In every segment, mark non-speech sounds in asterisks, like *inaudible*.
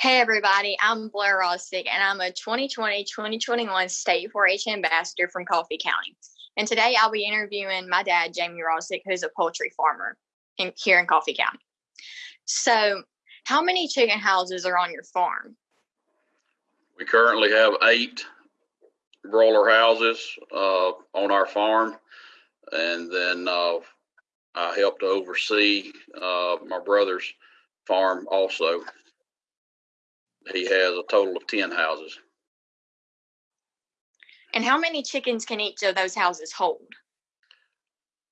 Hey everybody, I'm Blair Rossick and I'm a 2020-2021 State 4-H Ambassador from Coffee County. And today I'll be interviewing my dad, Jamie Rossick, who's a poultry farmer in, here in Coffee County. So how many chicken houses are on your farm? We currently have eight broiler houses uh, on our farm. And then uh, I help to oversee uh, my brother's farm also. He has a total of 10 houses. And how many chickens can each of those houses hold?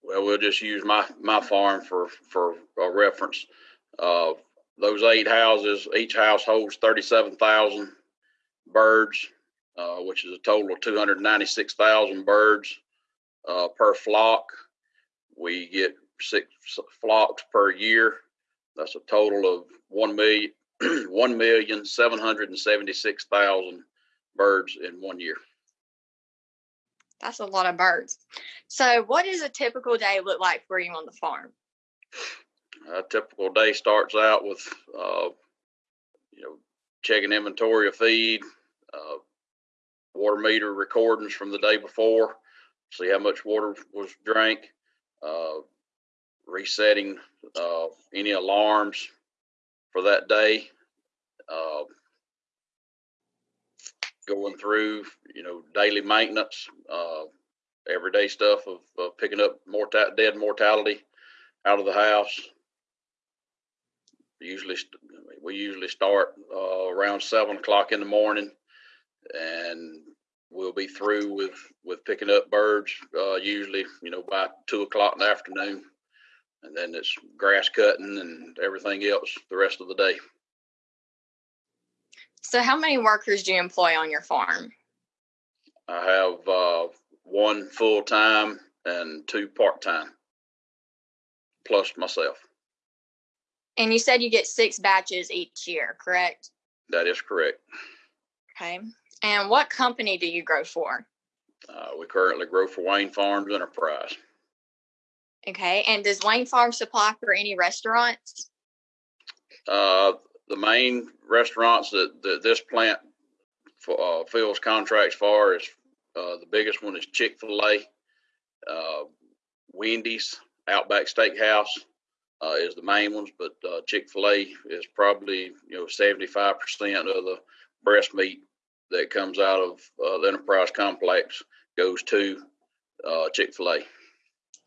Well, we'll just use my, my farm for, for a reference. Uh, those eight houses, each house holds 37,000 birds, uh, which is a total of 296,000 birds uh, per flock. We get six flocks per year. That's a total of one million, *clears throat* one million seven hundred and seventy-six thousand birds in one year. That's a lot of birds. So, what does a typical day look like for you on the farm? A typical day starts out with, uh, you know, checking inventory of feed, uh, water meter recordings from the day before, see how much water was drank, uh, resetting uh, any alarms for that day, uh, going through, you know, daily maintenance, uh, everyday stuff of, of picking up morta- dead mortality out of the house. Usually, we usually start uh, around seven o'clock in the morning, and we'll be through with with picking up birds. Uh, usually, you know, by two o'clock in the afternoon, and then it's grass cutting and everything else the rest of the day. So, how many workers do you employ on your farm? I have uh, one full time and two part time, plus myself. And you said you get six batches each year, correct? That is correct. Okay. And what company do you grow for? Uh, we currently grow for Wayne Farms Enterprise. Okay. And does Wayne Farm supply for any restaurants? Uh, the main restaurants that, that this plant uh, fills contracts for is uh, the biggest one is Chick-fil-A, uh, Wendy's, Outback Steakhouse uh, is the main ones, but uh, Chick-fil-A is probably you know seventy five percent of the breast meat that comes out of uh, the enterprise complex goes to uh, Chick-fil-A.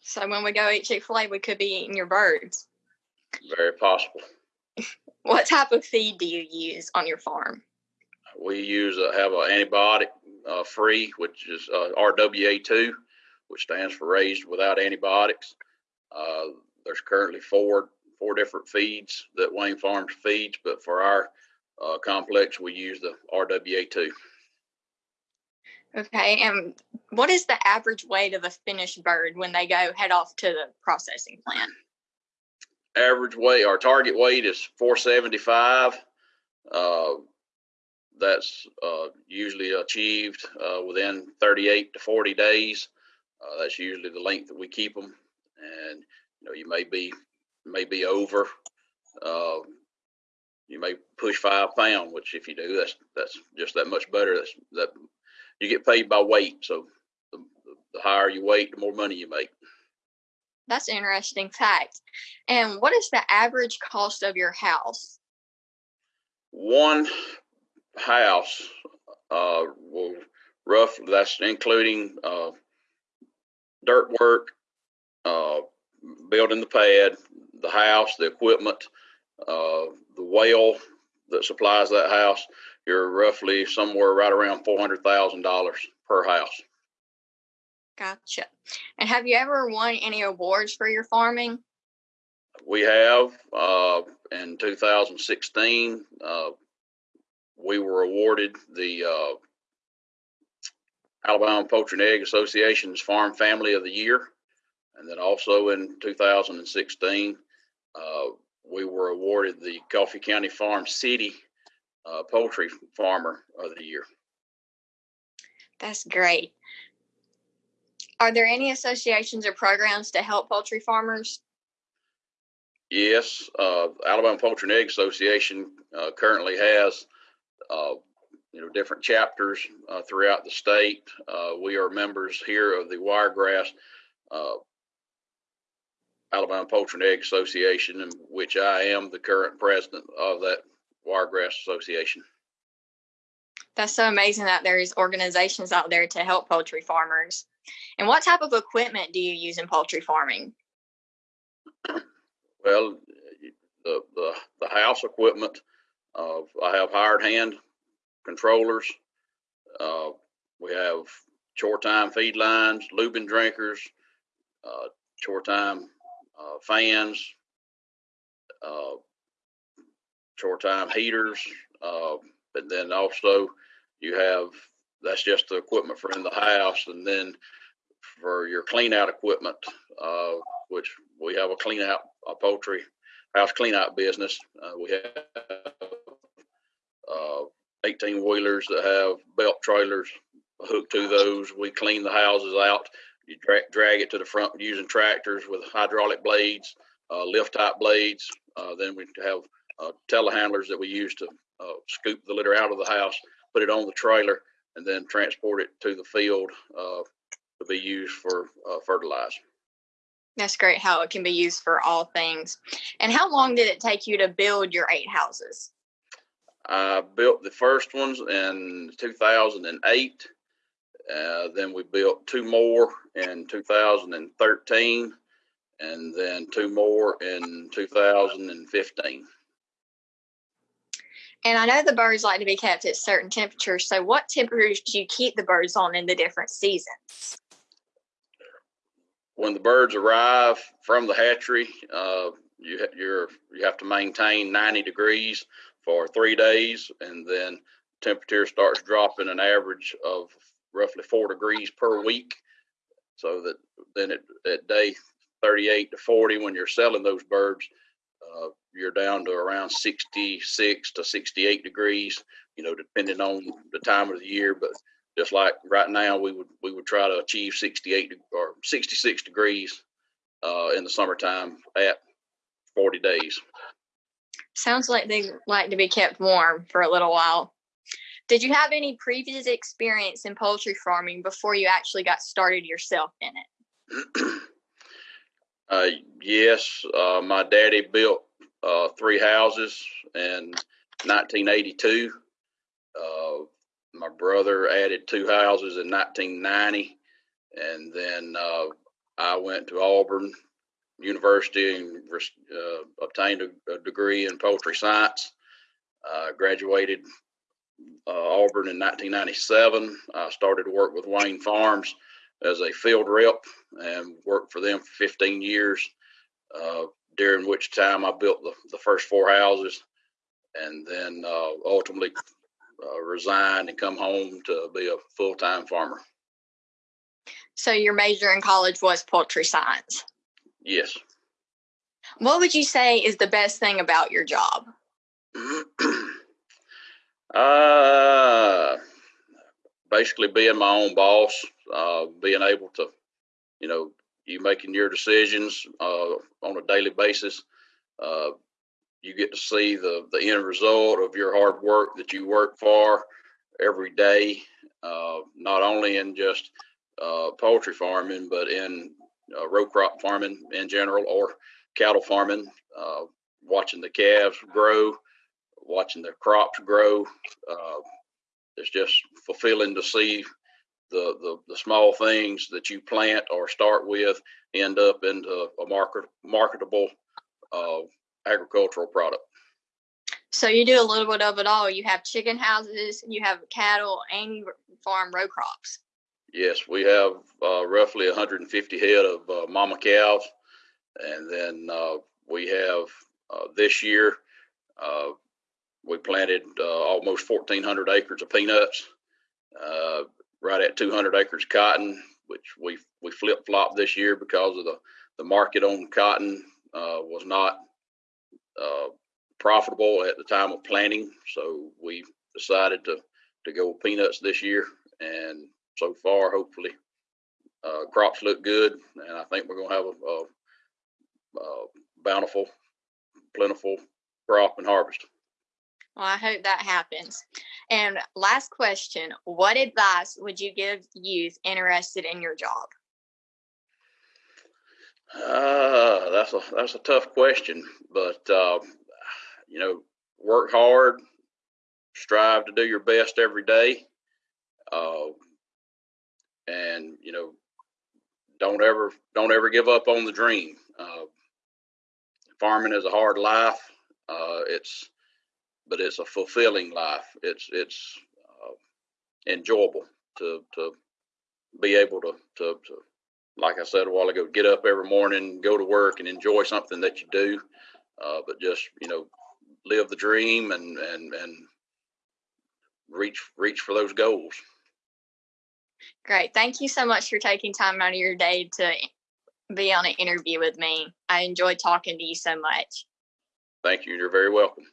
So when we go eat Chick-fil-A, we could be eating your birds. Very possible. *laughs* what type of feed do you use on your farm? We use uh, have an antibiotic uh, free, which is uh, RWA2, which stands for raised without antibiotics. Uh, there's currently four four different feeds that Wayne Farms feeds, but for our uh, complex, we use the RWA2. Okay, and what is the average weight of a finished bird when they go head off to the processing plant? Average weight, our target weight is 475. Uh, that's uh, usually achieved uh, within 38 to 40 days. Uh, that's usually the length that we keep them, and you know you may be may be over uh, you may push five pound, which if you do, that's that's just that much better. That's that you get paid by weight. So the, the higher you weight, the more money you make. That's an interesting fact. And what is the average cost of your house? One house uh, will roughly that's including uh, dirt work, uh, building the pad, the house, the equipment, uh, the well that supplies that house, you're roughly somewhere right around four hundred thousand dollars per house. Gotcha. And have you ever won any awards for your farming? We have. Uh, in 2016, uh, we were awarded the uh, Alabama Poultry and Egg Association's Farm Family of the Year. And then also in 2016, uh, we were awarded the Coffee County Farm City uh, Poultry Farmer of the Year. That's great. Are there any associations or programs to help poultry farmers? Yes, uh, Alabama Poultry and Egg Association uh, currently has, uh, you know, different chapters uh, throughout the state. Uh, we are members here of the Wiregrass uh, Alabama Poultry and Egg Association, in which I am the current president of that Wiregrass Association. That's so amazing that there's organizations out there to help poultry farmers. And what type of equipment do you use in poultry farming? Well, the the, the house equipment. Uh, I have hired hand controllers. Uh, we have Chore-Time feed lines, lubing drinkers, uh, Chore-Time uh, fans, Chore-Time heaters, uh, and then also you have that's just the equipment for in the house, and then for your clean out equipment, uh, which we have a clean out a poultry house clean out business. Uh, we have uh, 18 wheelers that have belt trailers hooked to those. We clean the houses out. You drag, drag it to the front using tractors with hydraulic blades, uh, lift type blades. Uh, then we have uh, telehandlers that we use to uh, scoop the litter out of the house, put it on the trailer, and then transport it to the field uh, to be used for uh, fertilizer. That's great how it can be used for all things. And how long did it take you to build your eight houses? I built the first ones in 2008. Uh, then we built two more in 2013, and then two more in 2015. And I know the birds like to be kept at certain temperatures. So, what temperatures do you keep the birds on in the different seasons? When the birds arrive from the hatchery, uh, you you're you have to maintain 90 degrees for three days, and then temperature starts dropping an average of roughly four degrees per week. So that then at, at day 38 to 40, when you're selling those birds, uh, you're down to around 66 to 68 degrees, you know, depending on the time of the year. But just like right now, we would we would try to achieve 68 or 66 degrees uh, in the summertime at 40 days. Sounds like they like to be kept warm for a little while. Did you have any previous experience in poultry farming before you actually got started yourself in it? *clears throat* uh, yes, uh, my daddy built uh, three houses in 1982. Uh, my brother added two houses in 1990, and then uh, I went to Auburn University and uh, obtained a, a, degree in poultry science. graduated Auburn in 1997. I started to work with Wayne Farms as a field rep and worked for them for 15 years, uh, during which time I built the, the first four houses and then uh, ultimately uh, resigned and come home to be a full time farmer. So, your major in college was poultry science? Yes. What would you say is the best thing about your job? *clears throat* Uh, basically being my own boss, uh, being able to, you know, you making your decisions uh, on a daily basis. Uh, you get to see the the end result of your hard work that you work for every day, uh, not only in just uh, poultry farming, but in uh, row crop farming in general or cattle farming. Uh, watching the calves grow, watching the crops grow. It's just fulfilling to see the, the, the small things that you plant or start with end up into a market marketable uh, agricultural product. So you do a little bit of it all. You have chicken houses, you have cattle, and you farm row crops. Yes, we have uh, roughly 150 head of uh, mama cows, and then uh, we have uh, this year uh, we planted uh, almost 1,400 acres of peanuts, uh, right at 200 acres cotton, which we we flip flopped this year because of the the market on cotton uh, was not uh, profitable at the time of planting, so we decided to to go with peanuts this year, and so far, hopefully, uh, crops look good, and I think we're going to have a, a, a bountiful plentiful crop and harvest. Well, I hope that happens. And last question What advice would you give youth interested in your job? Uh, that's a that's a tough question, but uh, you know, work hard, strive to do your best every day, uh, and you know, don't ever don't ever give up on the dream. Uh, farming is a hard life. Uh, it's but it's a fulfilling life. It's it's uh, enjoyable to to be able to, to to like I said a while ago, get up every morning, go to work, and enjoy something that you do. Uh, but just you know, live the dream and and and reach reach for those goals. Great. Thank you so much for taking time out of your day to be on an interview with me. I enjoyed talking to you so much. Thank you. You're very welcome.